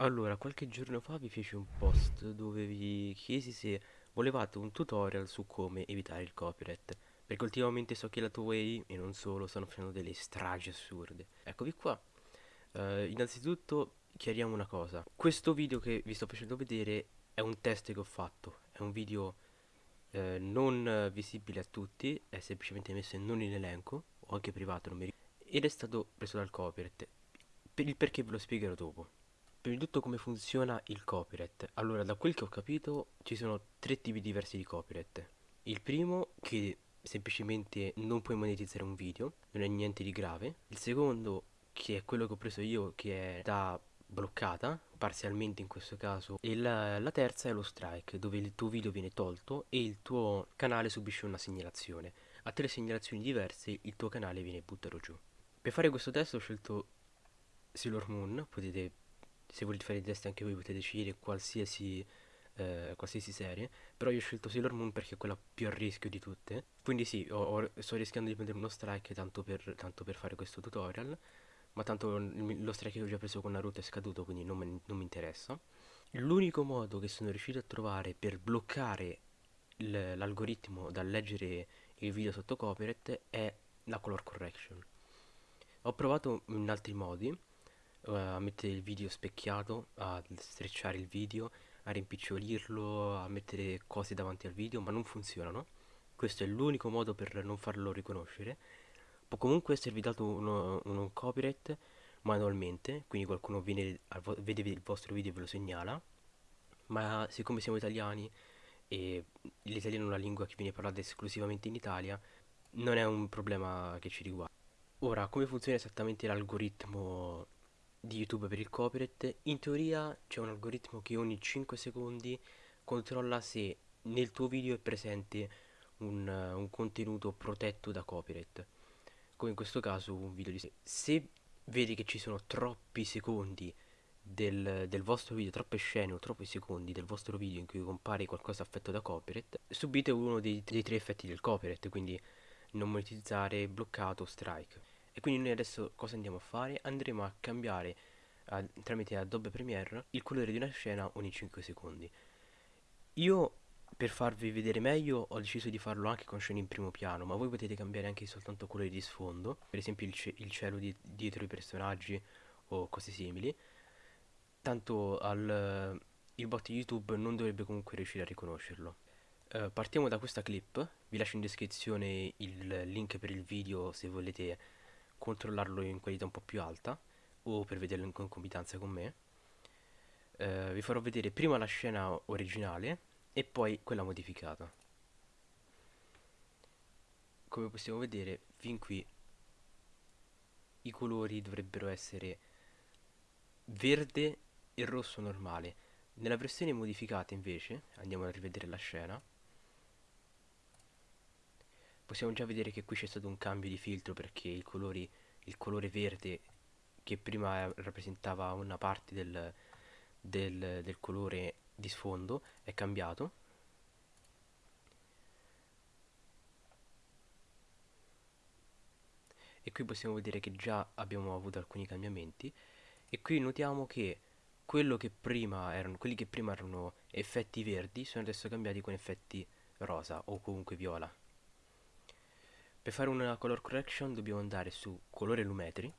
Allora, qualche giorno fa vi feci un post dove vi chiesi se volevate un tutorial su come evitare il copyright, perché ultimamente so che la Toei e non solo stanno facendo delle stragi assurde. Eccovi qua. Eh, innanzitutto chiariamo una cosa. Questo video che vi sto facendo vedere è un test che ho fatto, è un video eh, non visibile a tutti, è semplicemente messo non in elenco, o anche privato, non mi ricordo, ed è stato preso dal copyright. Per il perché ve lo spiegherò dopo. Prima di tutto come funziona il copyright. Allora, da quel che ho capito, ci sono tre tipi diversi di copyright. Il primo, che semplicemente non puoi monetizzare un video, non è niente di grave. Il secondo, che è quello che ho preso io, che è da bloccata, parzialmente in questo caso. E la, la terza è lo strike, dove il tuo video viene tolto e il tuo canale subisce una segnalazione. A tre segnalazioni diverse il tuo canale viene buttato giù. Per fare questo test ho scelto Sailor Moon, potete se volete fare i test anche voi potete scegliere qualsiasi, eh, qualsiasi serie, però io ho scelto Sailor Moon perché è quella più a rischio di tutte. Quindi sì, ho, ho, sto rischiando di prendere uno strike tanto per, tanto per fare questo tutorial, ma tanto lo strike che ho già preso con Naruto è scaduto, quindi non, non mi interessa. L'unico modo che sono riuscito a trovare per bloccare l'algoritmo dal leggere il video sotto copyright è la color correction. Ho provato in altri modi, a mettere il video specchiato, a strecciare il video, a rimpicciolirlo, a mettere cose davanti al video, ma non funzionano. Questo è l'unico modo per non farlo riconoscere. Può comunque esservi dato uno copyright manualmente, quindi qualcuno viene, vede il vostro video e ve lo segnala, ma siccome siamo italiani e l'italiano è una lingua che viene parlata esclusivamente in Italia, non è un problema che ci riguarda. Ora, come funziona esattamente l'algoritmo di YouTube per il copyright, in teoria c'è un algoritmo che ogni 5 secondi controlla se nel tuo video è presente un, uh, un contenuto protetto da copyright, come in questo caso un video di... Se vedi che ci sono troppi secondi del, del, vostro video, troppe scene o troppi secondi del vostro video in cui compare qualcosa affetto da copyright, subite uno dei, dei tre effetti del copyright, quindi non monetizzare, bloccato, strike. E quindi noi adesso cosa andiamo a fare? Andremo a cambiare a, tramite Adobe Premiere il colore di una scena ogni 5 secondi. Io per farvi vedere meglio ho deciso di farlo anche con scene in primo piano, ma voi potete cambiare anche soltanto colori di sfondo, per esempio il, il cielo di, dietro i personaggi o cose simili. Tanto al, il bot YouTube non dovrebbe comunque riuscire a riconoscerlo. Uh, partiamo da questa clip, vi lascio in descrizione il link per il video se volete controllarlo in qualità un po' più alta o per vederlo in concomitanza con me. Eh, vi farò vedere prima la scena originale e poi quella modificata. Come possiamo vedere fin qui i colori dovrebbero essere verde e rosso normale. Nella versione modificata invece andiamo a rivedere la scena possiamo già vedere che qui c'è stato un cambio di filtro perché il, colori, il colore verde che prima rappresentava una parte del, del, del colore di sfondo è cambiato. E qui possiamo vedere che già abbiamo avuto alcuni cambiamenti. E qui notiamo che che erano, quelli che prima erano effetti verdi sono adesso cambiati con effetti rosa o comunque viola per fare una color correction dobbiamo andare su colore lumetri,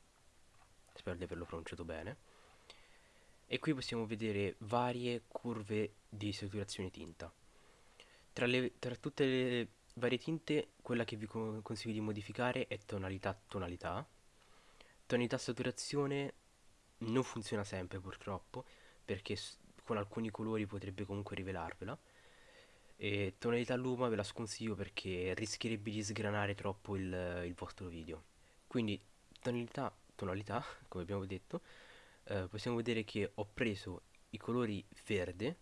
spero di averlo pronunciato bene, e qui possiamo vedere varie curve di saturazione tinta. Tra, le, tra tutte le varie tinte, quella che vi consiglio di modificare è tonalità tonalità. Tonalità saturazione non funziona sempre purtroppo, perché con alcuni colori potrebbe comunque rivelarvela e tonalità luma ve la sconsiglio perché rischierebbe di sgranare troppo il, il vostro video. Quindi tonalità, tonalità, come abbiamo detto, eh, possiamo vedere che ho preso i colori verde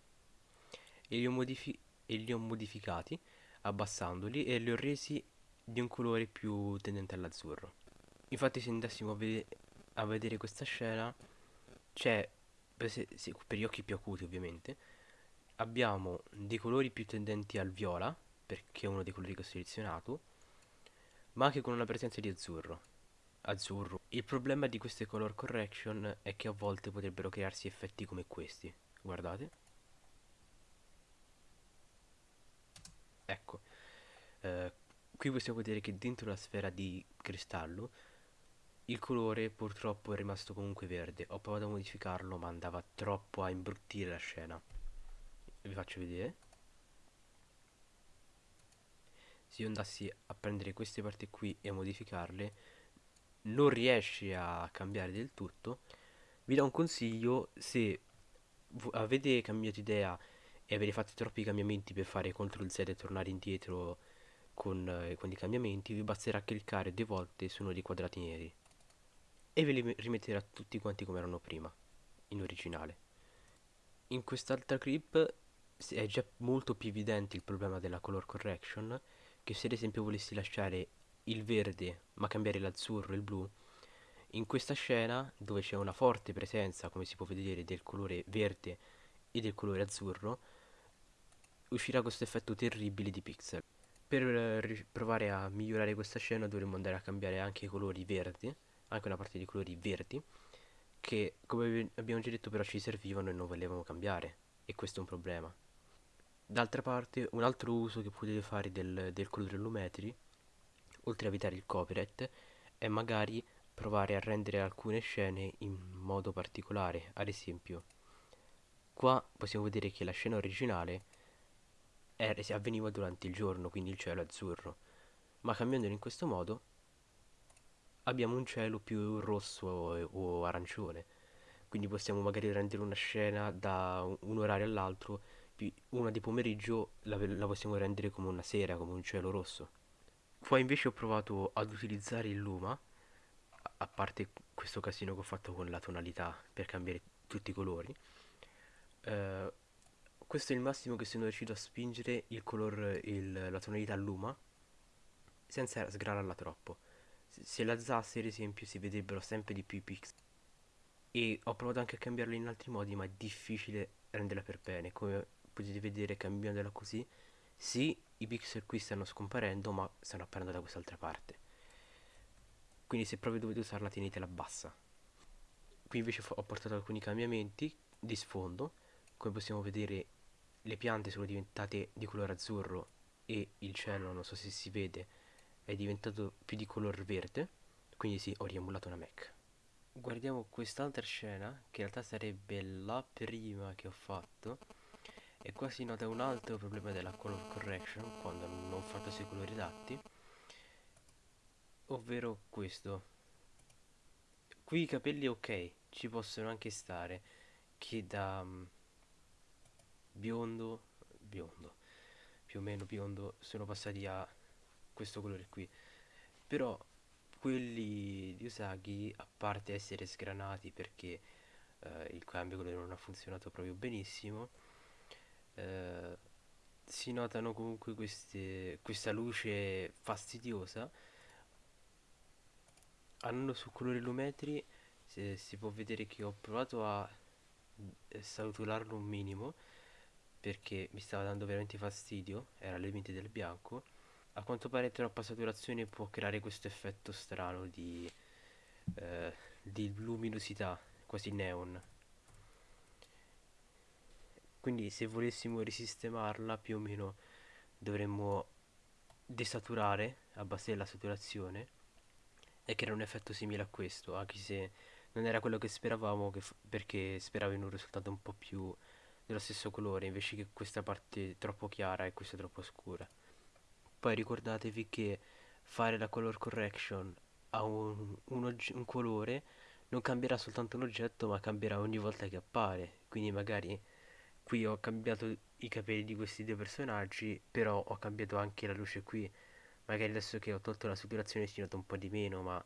e li ho, e li ho modificati abbassandoli e li ho resi di un colore più tendente all'azzurro. Infatti se andassimo a, ved a vedere questa scena c'è, per, per gli occhi più acuti ovviamente, abbiamo dei colori più tendenti al viola perché è uno dei colori che ho selezionato ma anche con una presenza di azzurro azzurro. Il problema di queste color correction è che a volte potrebbero crearsi effetti come questi. Guardate. Ecco. Eh, qui possiamo vedere che dentro la sfera di cristallo il colore purtroppo è rimasto comunque verde. Ho provato a modificarlo ma andava troppo a imbruttire la scena. Vi faccio vedere. Se io andassi a prendere queste parti qui e a modificarle non riesci a cambiare del tutto, vi do un consiglio se avete cambiato idea e avete fatto troppi cambiamenti per fare CTRL Z e tornare indietro con, eh, con i cambiamenti, vi basterà cliccare due volte su uno dei quadrati neri e ve li rimetterà tutti quanti come erano prima, in originale. In quest'altra clip è già molto più evidente il problema della color correction, che se ad esempio volessi lasciare il verde ma cambiare l'azzurro e il blu, in questa scena dove c'è una forte presenza, come si può vedere, del colore verde e del colore azzurro, uscirà questo effetto terribile di pixel. Per eh, provare a migliorare questa scena dovremmo andare a cambiare anche i colori verdi, anche una parte di colori verdi, che come abbiamo già detto però ci servivano e non volevamo cambiare, e questo è un problema. D'altra parte, un altro uso che potete fare del, del colore Lumetri oltre a evitare il copyright, è magari provare a rendere alcune scene in modo particolare. Ad esempio, qua possiamo vedere che la scena originale era, avveniva durante il giorno, quindi il cielo è azzurro, ma cambiandolo in questo modo abbiamo un cielo più rosso o, o arancione. Quindi possiamo magari rendere una scena da un orario all'altro, una di pomeriggio la, la possiamo rendere come una sera, come un cielo rosso. Qua invece ho provato ad utilizzare il Luma, a parte questo casino che ho fatto con la tonalità per cambiare tutti i colori. Eh, questo è il massimo che sono riuscito a spingere il color, il, la tonalità Luma senza sgranarla troppo. Se l'alzassi ad esempio si vedrebbero sempre di più i pixel. E ho provato anche a cambiarla in altri modi ma è difficile renderla per bene. Come potete vedere cambiandola così sì, i pixel qui stanno scomparendo, ma stanno apparendo da quest'altra parte. Quindi se proprio dovete usarla tenetela bassa. Qui invece ho portato alcuni cambiamenti di sfondo. Come possiamo vedere le piante sono diventate di colore azzurro e il cielo, non so se si vede, è diventato più di color verde. Quindi sì, ho riemulato una Mac. Guardiamo quest'altra scena, che in realtà sarebbe la prima che ho fatto e qua si nota un altro problema della color correction quando non fatto sui colori adatti ovvero questo. Qui i capelli ok ci possono anche stare che da um, biondo biondo più o meno biondo sono passati a questo colore qui. Però quelli di Usagi a parte essere sgranati perché eh, il cambio colore non ha funzionato proprio benissimo eh, si notano comunque queste, questa luce fastidiosa. Andando su colori lumetri si, si può vedere che ho provato a eh, saturarlo un minimo perché mi stava dando veramente fastidio era al limite del bianco. A quanto pare troppa saturazione può creare questo effetto strano di, eh, di luminosità quasi neon quindi se volessimo risistemarla più o meno dovremmo desaturare abbassare la saturazione e creare un effetto simile a questo anche se non era quello che speravamo che perché speravo in un risultato un po' più dello stesso colore invece che questa parte troppo chiara e questa troppo scura. Poi ricordatevi che fare la color correction a un, un, un colore non cambierà soltanto l'oggetto ma cambierà ogni volta che appare. Quindi magari qui ho cambiato i capelli di questi due personaggi però ho cambiato anche la luce qui. Magari adesso che ho tolto la saturazione si nota un po' di meno ma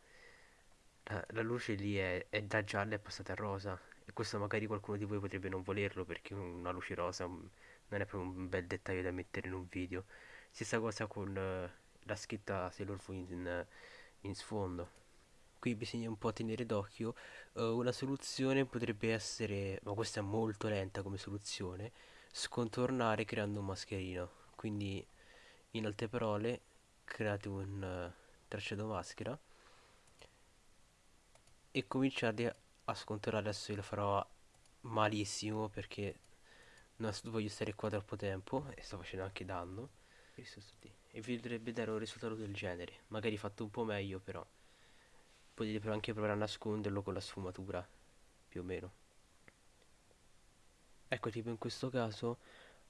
la, la luce lì è, è, da gialla è passata a rosa. E questo magari qualcuno di voi potrebbe non volerlo perché una luce rosa non è proprio un bel dettaglio da mettere in un video. Stessa cosa con uh, la scritta Sailor Moon in, in sfondo qui bisogna un po' tenere d'occhio uh, una soluzione potrebbe essere ma questa è molto lenta come soluzione scontornare creando un mascherino. Quindi in altre parole create un uh, tracciato maschera e cominciate a scontrare adesso io lo farò malissimo perché non voglio stare qua troppo tempo e sto facendo anche danno. E vi dovrebbe dare un risultato del genere. Magari fatto un po' meglio però potete anche provare a nasconderlo con la sfumatura più o meno. Ecco tipo in questo caso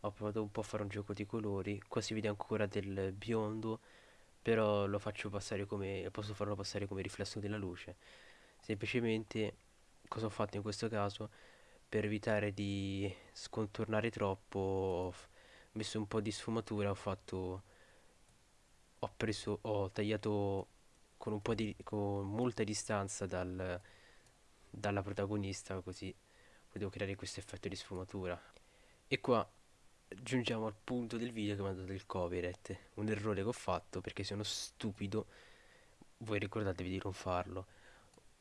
ho provato un po' a fare un gioco di colori. Qua si vede ancora del biondo però lo faccio passare come posso farlo passare come riflesso della luce. Semplicemente cosa ho fatto in questo caso? Per evitare di scontornare troppo ho messo un po' di sfumatura ho fatto ho preso ho tagliato con di con molta distanza dal, dalla protagonista così potevo creare questo effetto di sfumatura. E qua giungiamo al punto del video che mi ha dato il copyright. Un errore che ho fatto perché sono stupido. Voi ricordatevi di non farlo.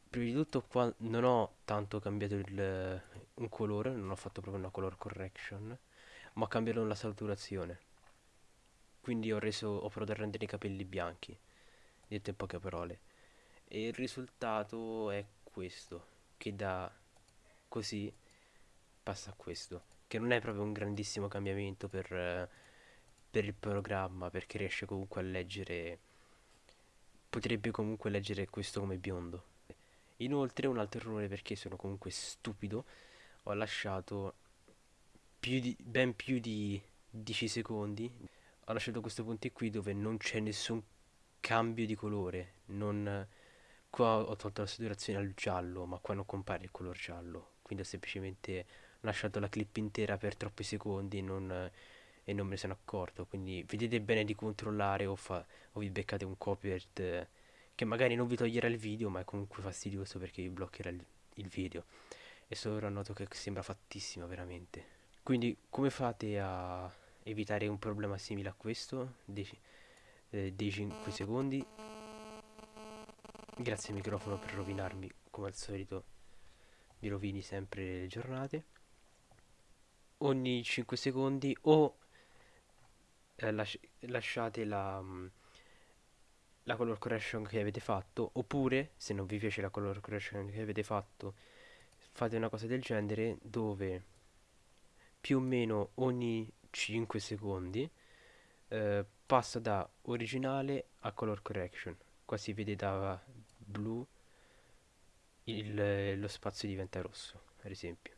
Prima di tutto qua non ho tanto cambiato il, un colore non ho fatto proprio una color correction ma ho cambiato la saturazione. Quindi ho reso ho provato a rendere i capelli bianchi detto in poche parole. E il risultato è questo che da così passa a questo che non è proprio un grandissimo cambiamento per, per il programma perché riesce comunque a leggere potrebbe comunque leggere questo come biondo. Inoltre un altro errore perché sono comunque stupido ho lasciato più di, ben più di 10 secondi. Ho lasciato questi punti qui dove non c'è nessun cambio di colore non qua ho tolto la saturazione al giallo ma qua non compare il color giallo. Quindi ho semplicemente lasciato la clip intera per troppi secondi non, e non me ne sono accorto. Quindi vedete bene di controllare o, fa, o vi beccate un copyright che magari non vi toglierà il video ma è comunque fastidioso perché vi bloccherà il, il video. E solo noto che sembra fattissima veramente. Quindi come fate a evitare un problema simile a questo? Dei, eh, dei 5 secondi. Grazie al microfono per rovinarmi come al solito mi rovini sempre le giornate. Ogni 5 secondi o eh, lasci lasciate la, mm, la color correction che avete fatto oppure se non vi piace la color correction che avete fatto fate una cosa del genere dove più o meno ogni 5 secondi eh, passa da originale a color correction. Qua si vede da blu il, lo spazio diventa rosso ad esempio